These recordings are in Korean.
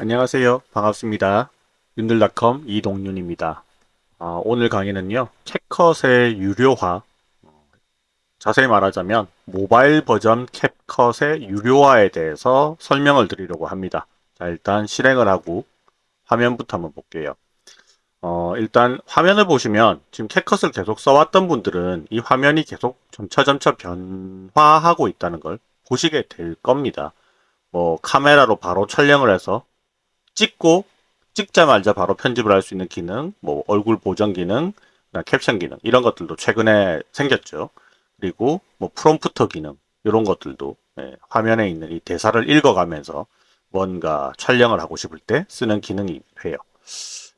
안녕하세요. 반갑습니다. 윤들닷컴 이동윤입니다. 아, 오늘 강의는요. 캡컷의 유료화 어, 자세히 말하자면 모바일 버전 캡컷의 유료화에 대해서 설명을 드리려고 합니다. 자 일단 실행을 하고 화면부터 한번 볼게요. 어, 일단 화면을 보시면 지금 캡컷을 계속 써왔던 분들은 이 화면이 계속 점차점차 변화하고 있다는 걸 보시게 될 겁니다. 뭐 카메라로 바로 촬영을 해서 찍고 찍자마자 바로 편집을 할 수 있는 기능, 뭐 얼굴 보정 기능, 캡션 기능 이런 것들도 최근에 생겼죠. 그리고 뭐 프롬프터 기능 이런 것들도 예, 화면에 있는 이 대사를 읽어가면서 뭔가 촬영을 하고 싶을 때 쓰는 기능이 해요.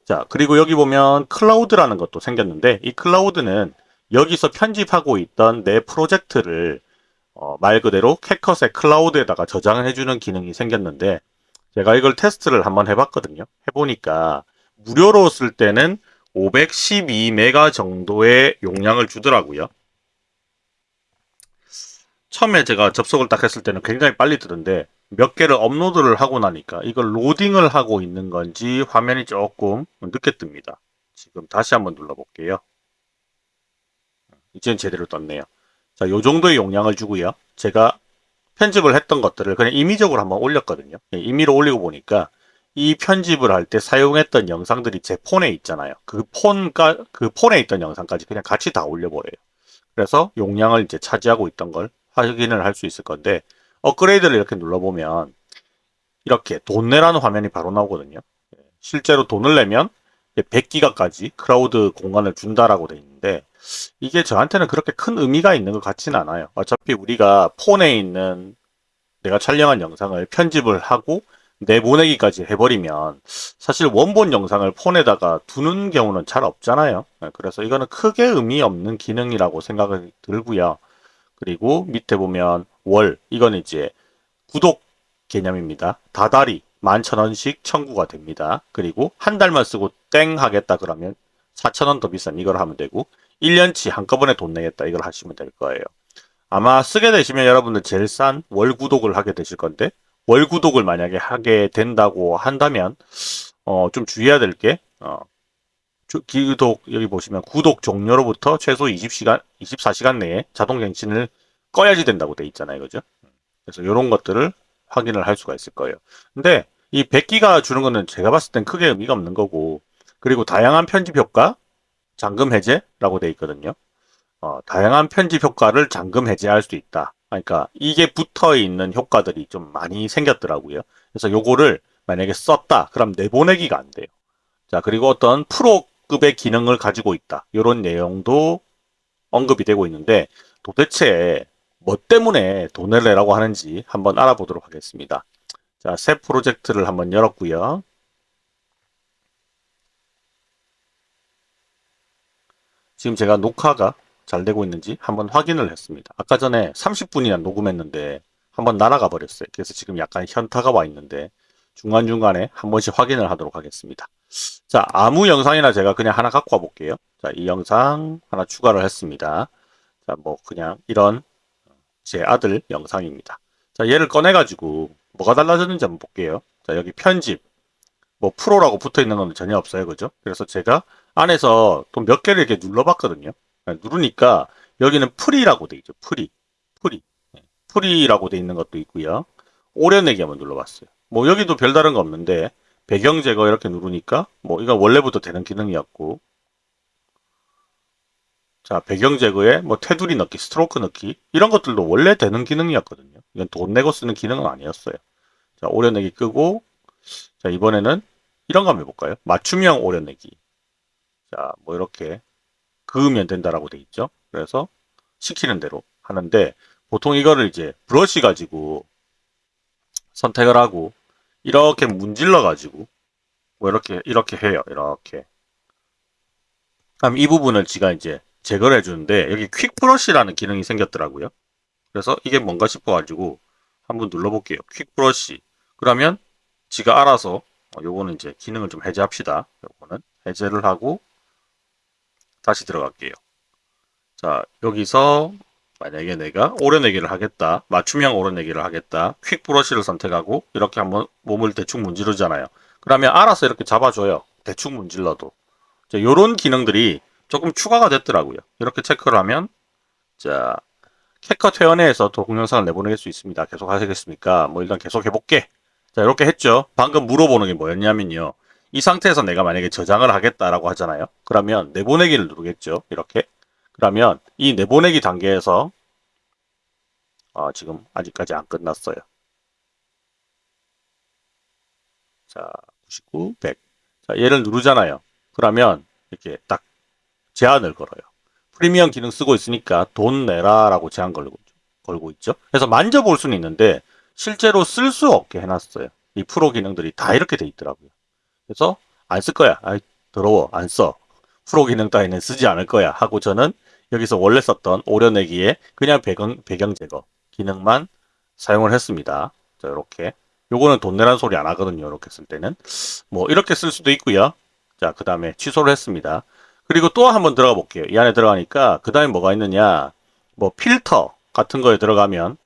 자 그리고 여기 보면 클라우드라는 것도 생겼는데 이 클라우드는 여기서 편집하고 있던 내 프로젝트를 어, 말 그대로 캡컷의 클라우드에다가 저장을 해주는 기능이 생겼는데 제가 이걸 테스트를 한번 해봤거든요. 해보니까 무료로 쓸 때는 512메가 정도의 용량을 주더라고요. 처음에 제가 접속을 딱 했을 때는 굉장히 빨리 뜨던데 몇 개를 업로드를 하고 나니까 이걸 로딩을 하고 있는 건지 화면이 조금 늦게 뜹니다. 지금 다시 한번 눌러볼게요. 이제는 제대로 떴네요. 자, 요 정도의 용량을 주고요. 제가 편집을 했던 것들을 그냥 임의적으로 한번 올렸거든요. 예, 임의로 올리고 보니까 이 편집을 할 때 사용했던 영상들이 제 폰에 있잖아요. 그 폰가 그 폰에 있던 영상까지 그냥 같이 다 올려버려요. 그래서 용량을 이제 차지하고 있던 걸 확인을 할 수 있을 건데 업그레이드를 이렇게 눌러보면 이렇게 돈 내라는 화면이 바로 나오거든요. 예, 실제로 돈을 내면 100기가까지 클라우드 공간을 준다라고 돼 있는데 이게 저한테는 그렇게 큰 의미가 있는 것 같지는 않아요. 어차피 우리가 폰에 있는 내가 촬영한 영상을 편집을 하고 내보내기까지 해버리면 사실 원본 영상을 폰에다가 두는 경우는 잘 없잖아요. 네, 그래서 이거는 크게 의미 없는 기능이라고 생각이 들고요. 그리고 밑에 보면 월 이건 이제 구독 개념입니다. 다달이 11,000원씩 청구가 됩니다. 그리고 한 달만 쓰고 땡 하겠다 그러면 4,000원 더 비싼 이걸 하면 되고 1년치 한꺼번에 돈 내겠다 이걸 하시면 될 거예요. 아마 쓰게 되시면 여러분들 제일 싼 월 구독을 하게 되실 건데 월 구독을 만약에 하게 된다고 한다면 어, 좀 주의해야 될게 어, 기독 여기 보시면 구독 종료로부터 최소 20시간 24시간 내에 자동 갱신을 꺼야지 된다고 돼 있잖아요. 그죠? 그래서 이런 것들을 확인을 할 수가 있을 거예요. 근데 이 100기가 주는 거는 제가 봤을 땐 크게 의미가 없는 거고 그리고 다양한 편집 효과 잠금 해제라고 되어 있거든요. 어, 다양한 편집 효과를 잠금 해제할 수 있다. 그러니까 이게 붙어 있는 효과들이 좀 많이 생겼더라고요. 그래서 요거를 만약에 썼다. 그럼 내보내기가 안 돼요. 자, 그리고 어떤 프로급의 기능을 가지고 있다. 이런 내용도 언급이 되고 있는데 도대체 뭐 때문에 돈을 내라고 하는지 한번 알아보도록 하겠습니다. 자, 새 프로젝트를 한번 열었고요. 지금 제가 녹화가 잘 되고 있는지 한번 확인을 했습니다. 아까 전에 30분이나 녹음했는데 한번 날아가 버렸어요. 그래서 지금 약간 현타가 와 있는데 중간중간에 한 번씩 확인을 하도록 하겠습니다. 자, 아무 영상이나 제가 그냥 하나 갖고 와 볼게요. 자, 이 영상 하나 추가를 했습니다. 자, 뭐 그냥 이런 제 아들 영상입니다. 자, 얘를 꺼내가지고 뭐가 달라졌는지 한번 볼게요. 자, 여기 편집, 뭐 프로라고 붙어 있는 건 전혀 없어요. 그죠? 그래서 제가 안에서 또 몇 개를 이렇게 눌러봤거든요. 네, 누르니까 여기는 free라고 돼 있죠. free. free. 네, free라고 돼 있는 것도 있고요. 오려내기 한번 눌러봤어요. 뭐 여기도 별다른 거 없는데 배경 제거 이렇게 누르니까 뭐 이건 원래부터 되는 기능이었고 자 배경 제거에 뭐 테두리 넣기, 스트로크 넣기 이런 것들도 원래 되는 기능이었거든요. 이건 돈 내고 쓰는 기능은 아니었어요. 자 오려내기 끄고 자 이번에는 이런 거 한번 해볼까요? 맞춤형 오려내기 자, 뭐 이렇게 그으면 된다라고 돼 있죠. 그래서 시키는 대로 하는데 보통 이거를 이제 브러쉬 가지고 선택을 하고 이렇게 문질러 가지고 뭐 이렇게 이렇게 해요. 이렇게. 그럼 이 부분을 지가 이제 제거를 해주는데 여기 퀵 브러쉬라는 기능이 생겼더라고요. 그래서 이게 뭔가 싶어 가지고 한번 눌러볼게요. 퀵 브러쉬. 그러면 지가 알아서 어, 요거는 이제 기능을 좀 해제합시다. 요거는 해제를 하고 다시 들어갈게요. 자, 여기서 만약에 내가 오려내기를 하겠다. 맞춤형 오려내기를 하겠다. 퀵 브러쉬를 선택하고 이렇게 한번 몸을 대충 문지르잖아요. 그러면 알아서 이렇게 잡아줘요. 대충 문질러도. 자, 요런 기능들이 조금 추가가 됐더라고요. 이렇게 체크를 하면 자 캡컷 회원회에서 동영상을 내보낼 수 있습니다. 계속 하시겠습니까? 뭐 일단 계속 해볼게. 자 이렇게 했죠. 방금 물어보는 게 뭐였냐면요. 이 상태에서 내가 만약에 저장을 하겠다라고 하잖아요. 그러면 내보내기를 누르겠죠. 이렇게. 그러면 이 내보내기 단계에서 아, 지금 아직까지 안 끝났어요. 자, 99, 100. 자, 얘를 누르잖아요. 그러면 이렇게 딱 제한을 걸어요. 프리미엄 기능 쓰고 있으니까 돈 내라라고 제한 걸고, 걸고 있죠. 그래서 만져볼 수는 있는데 실제로 쓸 수 없게 해놨어요. 이 프로 기능들이 다 이렇게 돼 있더라고요. 그래서 안 쓸 거야. 아이, 더러워. 안 써. 프로 기능 따위는 쓰지 않을 거야. 하고 저는 여기서 원래 썼던 오려내기에 그냥 배경, 배경 제거 기능만 사용을 했습니다. 자, 이렇게. 요거는 돈 내라는 소리 안 하거든요. 이렇게 쓸 때는. 뭐, 이렇게 쓸 수도 있고요. 자, 그 다음에 취소를 했습니다. 그리고 또 한번 들어가 볼게요. 이 안에 들어가니까 그 다음에 뭐가 있느냐. 뭐, 필터 같은 거에 들어가면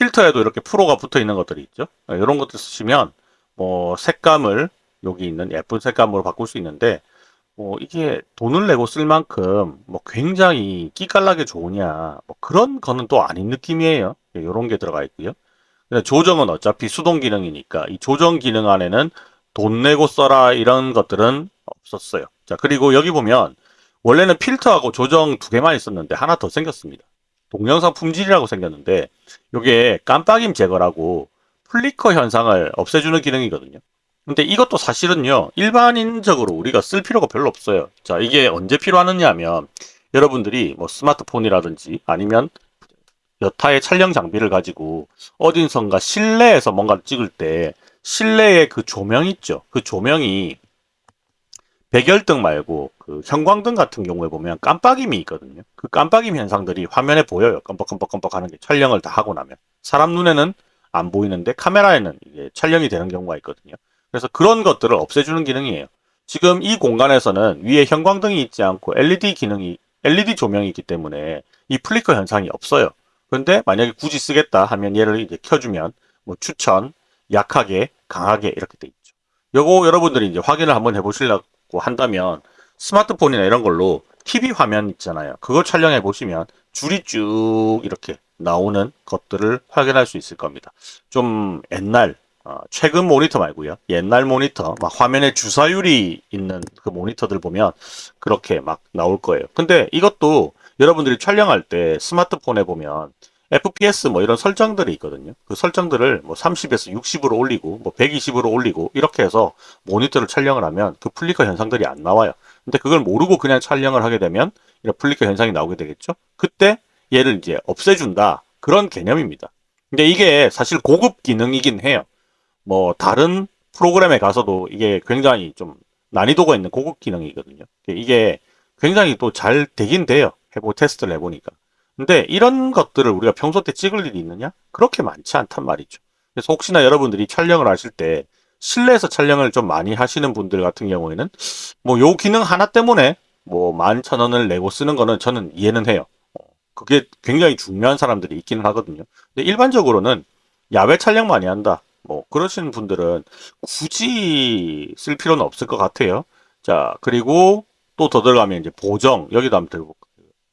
필터에도 이렇게 프로가 붙어 있는 것들이 있죠. 이런 것들 쓰시면 뭐, 색감을 여기 있는 예쁜 색감으로 바꿀 수 있는데 뭐 이게 돈을 내고 쓸 만큼 뭐 굉장히 끼깔나게 좋으냐 뭐 그런 거는 또 아닌 느낌이에요. 이런 게 들어가 있고요. 조정은 어차피 수동 기능이니까 이 조정 기능 안에는 돈 내고 써라 이런 것들은 없었어요. 자 그리고 여기 보면 원래는 필터하고 조정 두 개만 있었는데 하나 더 생겼습니다 동영상 품질이라고 생겼는데 이게 깜빡임 제거라고 flicker 현상을 없애주는 기능이거든요. 근데 이것도 사실은요 일반인적으로 우리가 쓸 필요가 별로 없어요. 자 이게 언제 필요하느냐 하면 여러분들이 뭐 스마트폰이라든지 아니면 여타의 촬영 장비를 가지고 어딘선가 실내에서 뭔가를 찍을 때 실내에 그 조명 있죠? 그 조명이 백열등 말고 그 형광등 같은 경우에 보면 깜빡임이 있거든요 그 깜빡임 현상들이 화면에 보여요 깜빡깜빡깜빡 하는 게 촬영을 다 하고 나면 사람 눈에는 안 보이는데 카메라에는 이게 촬영이 되는 경우가 있거든요 그래서 그런 것들을 없애주는 기능이에요. 지금 이 공간에서는 위에 형광등이 있지 않고 LED 기능이 LED 조명이 있기 때문에 이 플리커 현상이 없어요. 그런데 만약에 굳이 쓰겠다 하면 얘를 이제 켜주면 뭐 추천, 약하게, 강하게 이렇게 돼 있죠. 요거 여러분들이 이제 확인을 한번 해보시려고 한다면 스마트폰이나 이런 걸로 TV 화면 있잖아요. 그걸 촬영해 보시면 줄이 쭉 이렇게 나오는 것들을 확인할 수 있을 겁니다. 좀 옛날 어, 최근 모니터 말고요. 옛날 모니터, 막 화면에 주사율이 있는 그 모니터들 보면 그렇게 막 나올 거예요. 근데 이것도 여러분들이 촬영할 때 스마트폰에 보면 FPS 뭐 이런 설정들이 있거든요. 그 설정들을 뭐 30에서 60으로 올리고 뭐 120으로 올리고 이렇게 해서 모니터를 촬영을 하면 그 flicker 현상들이 안 나와요. 근데 그걸 모르고 그냥 촬영을 하게 되면 이런 flicker 현상이 나오게 되겠죠. 그때 얘를 이제 없애준다. 그런 개념입니다. 근데 이게 사실 고급 기능이긴 해요. 뭐 다른 프로그램에 가서도 이게 굉장히 좀 난이도가 있는 고급 기능이거든요. 이게 굉장히 또 잘 되긴 돼요. 해보 테스트를 해보니까. 근데 이런 것들을 우리가 평소 때 찍을 일이 있느냐? 그렇게 많지 않단 말이죠. 그래서 혹시나 여러분들이 촬영을 하실 때 실내에서 촬영을 좀 많이 하시는 분들 같은 경우에는 뭐 요 기능 하나 때문에 뭐 만 천 원을 내고 쓰는 거는 저는 이해는 해요. 어, 그게 굉장히 중요한 사람들이 있기는 하거든요. 근데 일반적으로는 야외 촬영 많이 한다. 뭐 그러시는 분들은 굳이 쓸 필요는 없을 것 같아요. 자 그리고 또 더 들어가면 이제 보정 여기도 한번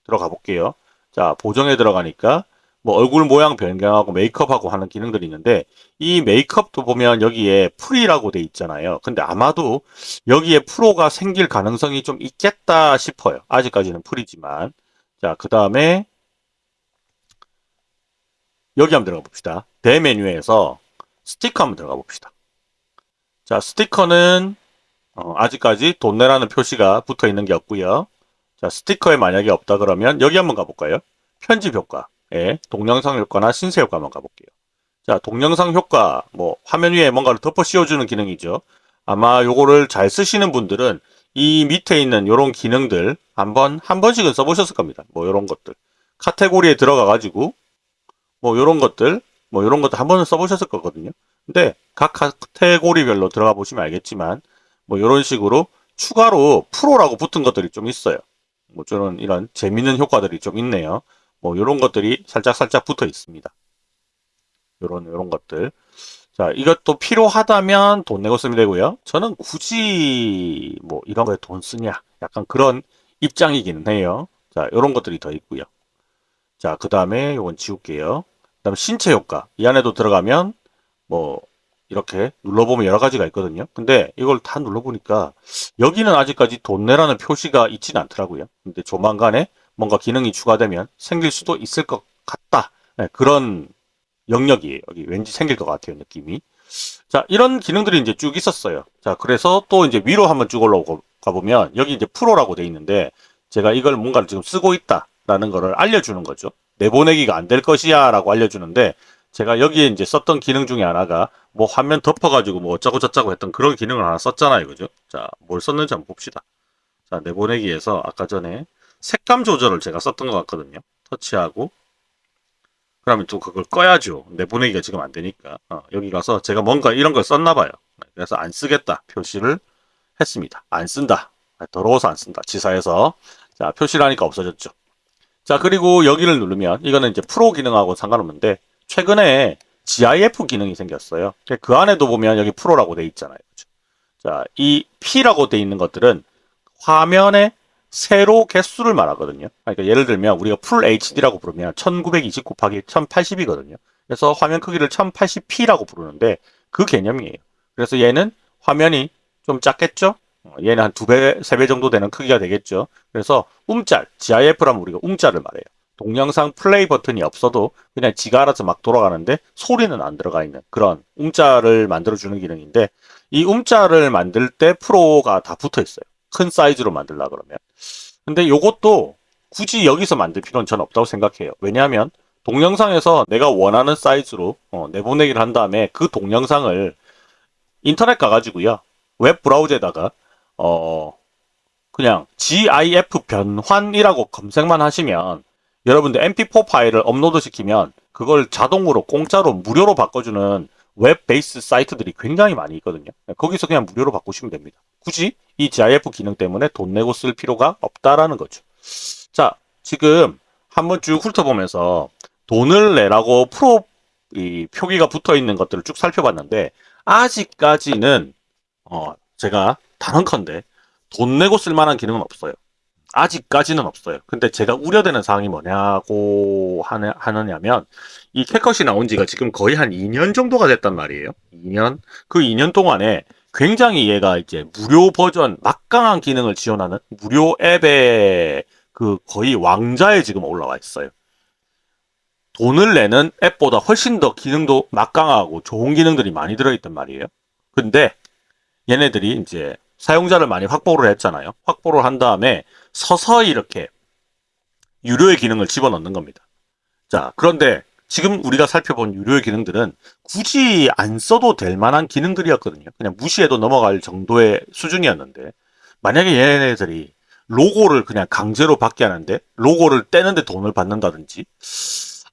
들어가 볼게요. 자 보정에 들어가니까 뭐 얼굴 모양 변경하고 메이크업하고 하는 기능들이 있는데 이 메이크업도 보면 여기에 프리라고 돼 있잖아요. 근데 아마도 여기에 프로가 생길 가능성이 좀 있겠다 싶어요. 아직까지는 프리지만 자 그 다음에 여기 한번 들어가 봅시다. 대메뉴에서 스티커 한번 들어가 봅시다. 자, 스티커는 어, 아직까지 돈 내라는 표시가 붙어 있는 게 없고요. 자, 스티커에 만약에 없다 그러면 여기 한번 가볼까요? 편집 효과. 예, 동영상 효과나 신세 효과 한번 가볼게요. 자, 동영상 효과, 뭐, 화면 위에 뭔가를 덮어 씌워주는 기능이죠. 아마 요거를 잘 쓰시는 분들은 이 밑에 있는 요런 기능들 한번, 한 번씩은 써보셨을 겁니다. 뭐, 요런 것들. 카테고리에 들어가 가지고, 뭐, 요런 것들, 뭐 이런 것도 한 번은 써보셨을 거거든요. 근데 각 카테고리별로 들어가 보시면 알겠지만 뭐 이런 식으로 추가로 프로라고 붙은 것들이 좀 있어요. 뭐 저런 이런 재밌는 효과들이 좀 있네요. 뭐 이런 것들이 살짝 살짝 붙어 있습니다. 요런 요런 것들. 자, 이것도 필요하다면 돈 내고 쓰면 되고요. 저는 굳이 뭐 이런 거에 돈 쓰냐 약간 그런 입장이기는 해요. 자, 요런 것들이 더 있고요. 자, 그 다음에 요건 지울게요. 그 다음 신체 효과. 이 안에도 들어가면 뭐 이렇게 눌러보면 여러 가지가 있거든요. 근데 이걸 다 눌러보니까 여기는 아직까지 돈 내라는 표시가 있지는 않더라고요. 근데 조만간에 뭔가 기능이 추가되면 생길 수도 있을 것 같다. 네, 그런 영역이에요. 여기 왠지 생길 것 같아요. 느낌이. 자, 이런 기능들이 이제 쭉 있었어요. 자, 그래서 또 이제 위로 한번 쭉 올라가 보면 여기 이제 프로라고 돼 있는데 제가 이걸 뭔가를 지금 쓰고 있다라는 거를 알려주는 거죠. 내보내기가 안 될 것이야 라고 알려주는데 제가 여기에 이제 썼던 기능 중에 하나가 뭐 화면 덮어가지고 뭐 어쩌고 저쩌고 했던 그런 기능을 하나 썼잖아요. 그죠? 자, 뭘 썼는지 한번 봅시다. 자, 내보내기에서 아까 전에 색감 조절을 제가 썼던 것 같거든요. 터치하고 그러면 또 그걸 꺼야죠. 내보내기가 지금 안 되니까. 어, 여기 가서 제가 뭔가 이런 걸 썼나 봐요. 그래서 안 쓰겠다 표시를 했습니다. 안 쓴다. 더러워서 안 쓴다. 지사에서. 자, 표시를 하니까 없어졌죠. 자, 그리고 여기를 누르면 이거는 이제 프로 기능하고 상관없는데 최근에 GIF 기능이 생겼어요. 그 안에도 보면 여기 프로라고 돼 있잖아요. 그렇죠? 자, 이 P라고 돼 있는 것들은 화면에 세로 개수를 말하거든요. 그러니까 예를 들면 우리가 풀 HD라고 부르면 1920 곱하기 1080이거든요. 그래서 화면 크기를 1080p라고 부르는데 그 개념이에요. 그래서 얘는 화면이 좀 작겠죠? 어, 얘는 한 두 배, 세 배 정도 되는 크기가 되겠죠. 그래서 움짤, GIF라면 우리가 움짤을 말해요. 동영상 플레이 버튼이 없어도 그냥 지가 알아서 막 돌아가는데 소리는 안 들어가 있는 그런 움짤을 만들어주는 기능인데 이 움짤을 만들 때 프로가 다 붙어 있어요. 큰 사이즈로 만들라 그러면. 근데 요것도 굳이 여기서 만들 필요는 전 없다고 생각해요. 왜냐하면 동영상에서 내가 원하는 사이즈로 어, 내보내기를 한 다음에 그 동영상을 인터넷 가가지고요. 웹 브라우저에다가 어 그냥 GIF 변환이라고 검색만 하시면 여러분들 mp4 파일을 업로드 시키면 그걸 자동으로 공짜로 무료로 바꿔주는 web base 사이트들이 굉장히 많이 있거든요. 거기서 그냥 무료로 바꾸시면 됩니다. 굳이 이 GIF 기능 때문에 돈 내고 쓸 필요가 없다라는 거죠. 자, 지금 한번 쭉 훑어보면서 돈을 내라고 프로 이 표기가 붙어 있는 것들을 쭉 살펴봤는데 아직까지는 어 제가 단언컨대 돈 내고 쓸 만한 기능은 없어요. 아직까지는 없어요. 근데 제가 우려되는 사항이 뭐냐고 하느, 하느냐면 이 캣컷이 나온 지가 지금 거의 한 2년 정도가 됐단 말이에요. 2년? 그 2년 동안에 굉장히 얘가 이제 무료 버전 막강한 기능을 지원하는 무료 앱의 그 거의 왕자에 지금 올라와 있어요. 돈을 내는 앱보다 훨씬 더 기능도 막강하고 좋은 기능들이 많이 들어있단 말이에요. 근데 얘네들이 이제 사용자를 많이 확보를 했잖아요. 확보를 한 다음에 서서히 이렇게 유료의 기능을 집어넣는 겁니다. 자, 그런데 지금 우리가 살펴본 유료의 기능들은 굳이 안 써도 될 만한 기능들이었거든요. 그냥 무시해도 넘어갈 정도의 수준이었는데 만약에 얘네들이 로고를 그냥 강제로 받게 하는데 로고를 떼는데 돈을 받는다든지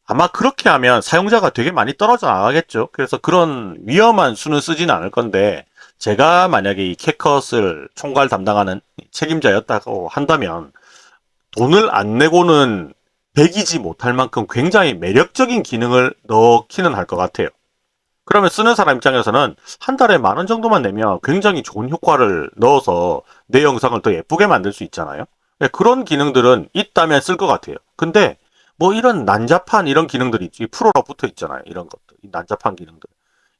아마 그렇게 하면 사용자가 되게 많이 떨어져 나가겠죠. 그래서 그런 위험한 수는 쓰지는 않을 건데 제가 만약에 이 캣컷을 총괄 담당하는 책임자였다고 한다면 돈을 안 내고는 배기지 못할 만큼 굉장히 매력적인 기능을 넣기는 할 것 같아요. 그러면 쓰는 사람 입장에서는 한 달에 만 원 정도만 내면 굉장히 좋은 효과를 넣어서 내 영상을 더 예쁘게 만들 수 있잖아요. 네, 그런 기능들은 있다면 쓸 것 같아요. 근데 뭐 이런 난잡한 이런 기능들이 프로로 붙어 있잖아요. 이런 것들. 난잡한 기능들.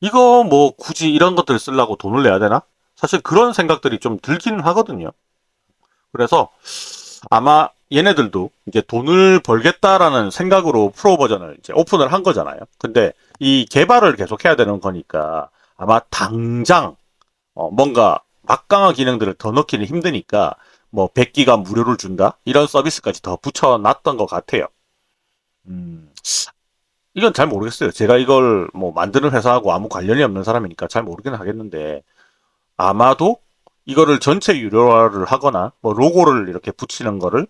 이거 뭐 굳이 이런 것들 을 쓰려고 돈을 내야 되나? 사실 그런 생각들이 좀 들기는 하거든요. 그래서 아마 얘네들도 이제 돈을 벌겠다라는 생각으로 프로 버전을 이제 오픈을 한 거잖아요. 근데 이 개발을 계속 해야 되는 거니까 아마 당장 어 뭔가 막강한 기능들을 더 넣기는 힘드니까 뭐 100기가 무료를 준다 이런 서비스까지 더 붙여놨던 것 같아요. 음, 이건 잘 모르겠어요. 제가 이걸 뭐 만드는 회사하고 아무 관련이 없는 사람이니까 잘 모르긴 하겠는데 아마도 이거를 전체 유료화를 하거나 뭐 로고를 이렇게 붙이는 거를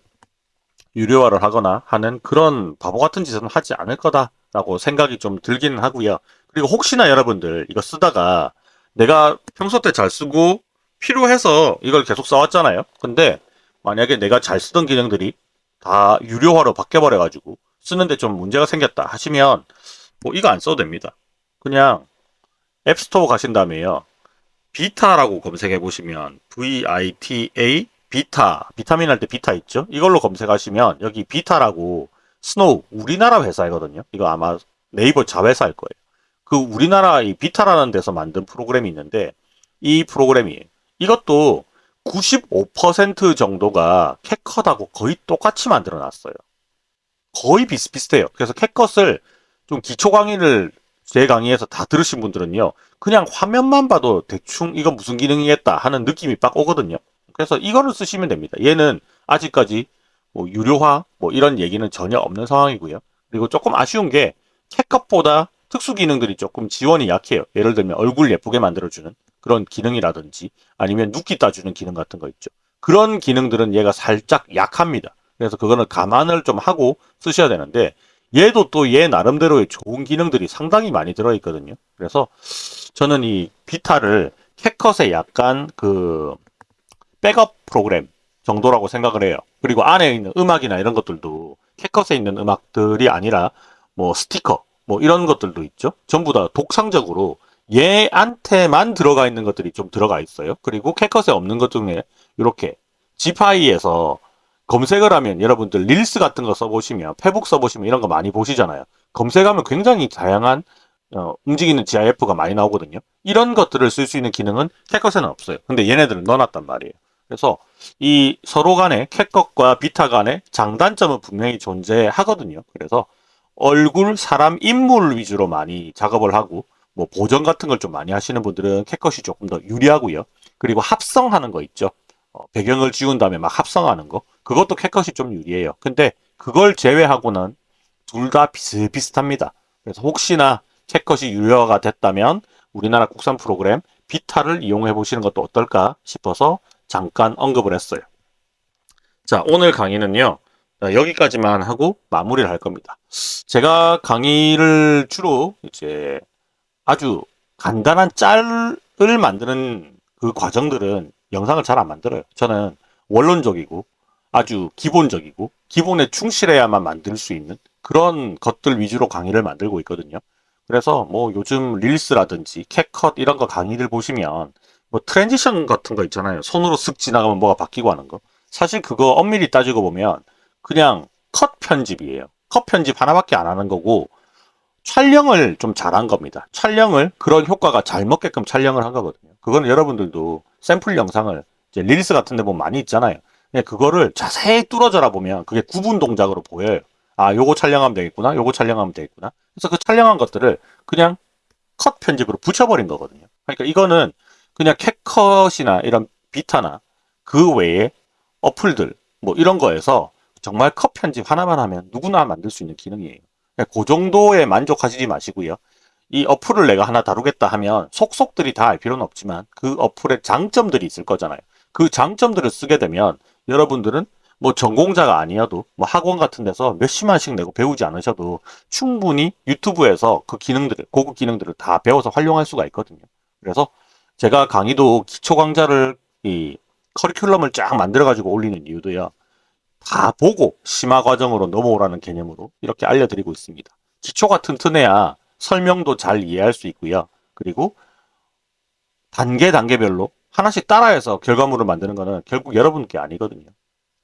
유료화를 하거나 하는 그런 바보 같은 짓은 하지 않을 거다라고 생각이 좀 들기는 하고요. 그리고 혹시나 여러분들 이거 쓰다가 내가 평소 때 잘 쓰고 필요해서 이걸 계속 써왔잖아요. 근데 만약에 내가 잘 쓰던 기능들이 다 유료화로 바뀌어버려가지고 쓰는데 좀 문제가 생겼다 하시면 뭐 이거 안 써도 됩니다. 그냥 앱스토어 가신 다음에요. 비타라고 검색해 보시면 VITA 비타 비타민 할 때 비타 있죠? 이걸로 검색하시면 여기 비타라고 스노우 우리나라 회사이거든요. 이거 아마 네이버 자회사일 거예요. 그 우리나라 이 비타라는 데서 만든 프로그램이 있는데 이 프로그램이 이것도 95% 정도가 캡컷하고 거의 똑같이 만들어 놨어요. 거의 비슷비슷해요. 그래서 캡컷을 좀 기초 강의를 제 강의에서 다 들으신 분들은요. 그냥 화면만 봐도 대충 이건 무슨 기능이겠다 하는 느낌이 빡 오거든요. 그래서 이거를 쓰시면 됩니다. 얘는 아직까지 뭐 유료화 뭐 이런 얘기는 전혀 없는 상황이고요. 그리고 조금 아쉬운 게 캣컷보다 특수 기능들이 조금 지원이 약해요. 예를 들면 얼굴 예쁘게 만들어주는 그런 기능이라든지 아니면 눕기 따주는 기능 같은 거 있죠. 그런 기능들은 얘가 살짝 약합니다. 그래서 그거는 감안을 좀 하고 쓰셔야 되는데 얘도 또 얘 나름대로의 좋은 기능들이 상당히 많이 들어있거든요. 그래서 저는 이 비타를 캣컷의 약간 그 백업 프로그램 정도라고 생각을 해요. 그리고 안에 있는 음악이나 이런 것들도 캣컷에 있는 음악들이 아니라 뭐 스티커 뭐 이런 것들도 있죠. 전부 다 독창적으로 얘한테만 들어가 있는 것들이 좀 들어가 있어요. 그리고 캣컷에 없는 것 중에 이렇게 지파이에서 검색을 하면 여러분들 릴스 같은 거 써보시면 페북 써보시면 이런 거 많이 보시잖아요. 검색하면 굉장히 다양한 어, 움직이는 GIF가 많이 나오거든요. 이런 것들을 쓸 수 있는 기능은 캣컷에는 없어요. 근데 얘네들은 넣어놨단 말이에요. 그래서 이 서로 간에 캣컷과 비타 간의 장단점은 분명히 존재하거든요. 그래서 얼굴, 사람, 인물 위주로 많이 작업을 하고 뭐 보정 같은 걸 좀 많이 하시는 분들은 캣컷이 조금 더 유리하고요. 그리고 합성하는 거 있죠. 어, 배경을 지운 다음에 막 합성하는 거. 그것도 캣컷이 좀 유리해요. 근데 그걸 제외하고는 둘 다 비슷비슷합니다. 그래서 혹시나 캣컷이 유료화가 됐다면 우리나라 국산 프로그램 비타를 이용해 보시는 것도 어떨까 싶어서 잠깐 언급을 했어요. 자, 오늘 강의는요. 여기까지만 하고 마무리를 할 겁니다. 제가 강의를 주로 이제 아주 간단한 짤을 만드는 그 과정들은 영상을 잘 안 만들어요. 저는 원론적이고 아주 기본적이고 기본에 충실해야만 만들 수 있는 그런 것들 위주로 강의를 만들고 있거든요. 그래서 뭐 요즘 릴스라든지 캡컷 이런 거 강의를 보시면 뭐 transition 같은 거 있잖아요. 손으로 쓱 지나가면 뭐가 바뀌고 하는 거. 사실 그거 엄밀히 따지고 보면 그냥 컷 편집이에요. 컷 편집 하나밖에 안 하는 거고 촬영을 좀 잘한 겁니다. 촬영을 그런 효과가 잘 먹게끔 촬영을 한 거거든요. 그거는 여러분들도 샘플 영상을 이제 릴스 같은 데 보면 많이 있잖아요. 그거를 자세히 뚫어져라 보면 그게 구분 동작으로 보여요. 아, 요거 촬영하면 되겠구나. 요거 촬영하면 되겠구나. 그래서 그 촬영한 것들을 그냥 컷 편집으로 붙여버린 거거든요. 그러니까 이거는 그냥 캣컷이나 이런 비타나 그 외에 어플들 뭐 이런 거에서 정말 컷 편집 하나만 하면 누구나 만들 수 있는 기능이에요. 그 정도에 만족하시지 마시고요. 이 어플을 내가 하나 다루겠다 하면 속속들이 다 알 필요는 없지만 그 어플의 장점들이 있을 거잖아요. 그 장점들을 쓰게 되면 여러분들은 뭐 전공자가 아니어도 뭐 학원 같은 데서 몇십만씩 내고 배우지 않으셔도 충분히 유튜브에서 그 기능들을 고급 기능들을 다 배워서 활용할 수가 있거든요. 그래서 제가 강의도 기초 강좌를 이 커리큘럼을 쫙 만들어 가지고 올리는 이유도요. 다 보고 심화 과정으로 넘어오라는 개념으로 이렇게 알려드리고 있습니다. 기초가 튼튼해야 설명도 잘 이해할 수 있고요. 그리고 단계 단계별로 하나씩 따라해서 결과물을 만드는 거는 결국 여러분께 아니거든요.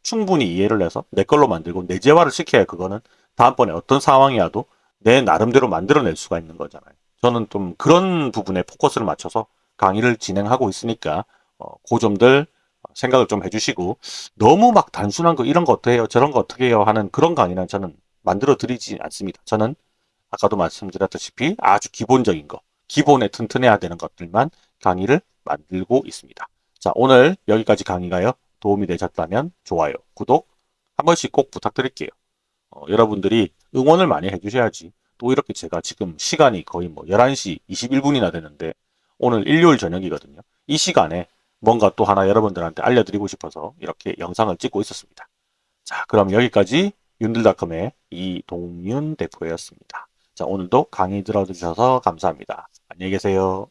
충분히 이해를 해서 내 걸로 만들고 내재화를 시켜야 그거는 다음번에 어떤 상황이 와도 내 나름대로 만들어낼 수가 있는 거잖아요. 저는 좀 그런 부분에 포커스를 맞춰서 강의를 진행하고 있으니까 어, 그 점들 생각을 좀 해주시고 너무 막 단순한 거 이런 거 어떻게 해요 저런 거 어떻게 해요 하는 그런 강의는 저는 만들어 드리지 않습니다. 저는 아까도 말씀드렸다시피 아주 기본적인 거 기본에 튼튼해야 되는 것들만 강의를 만들고 있습니다. 자 오늘 여기까지 강의가요. 도움이 되셨다면 좋아요, 구독 한 번씩 꼭 부탁드릴게요. 어, 여러분들이 응원을 많이 해주셔야지 또 이렇게 제가 지금 시간이 거의 뭐 11시 21분이나 되는데 오늘 일요일 저녁이거든요. 이 시간에 뭔가 또 하나 여러분들한테 알려드리고 싶어서 이렇게 영상을 찍고 있었습니다. 자 그럼 여기까지 윤들닷컴의 이동윤 대표였습니다. 자 오늘도 강의 들어주셔서 감사합니다. 안녕히 계세요.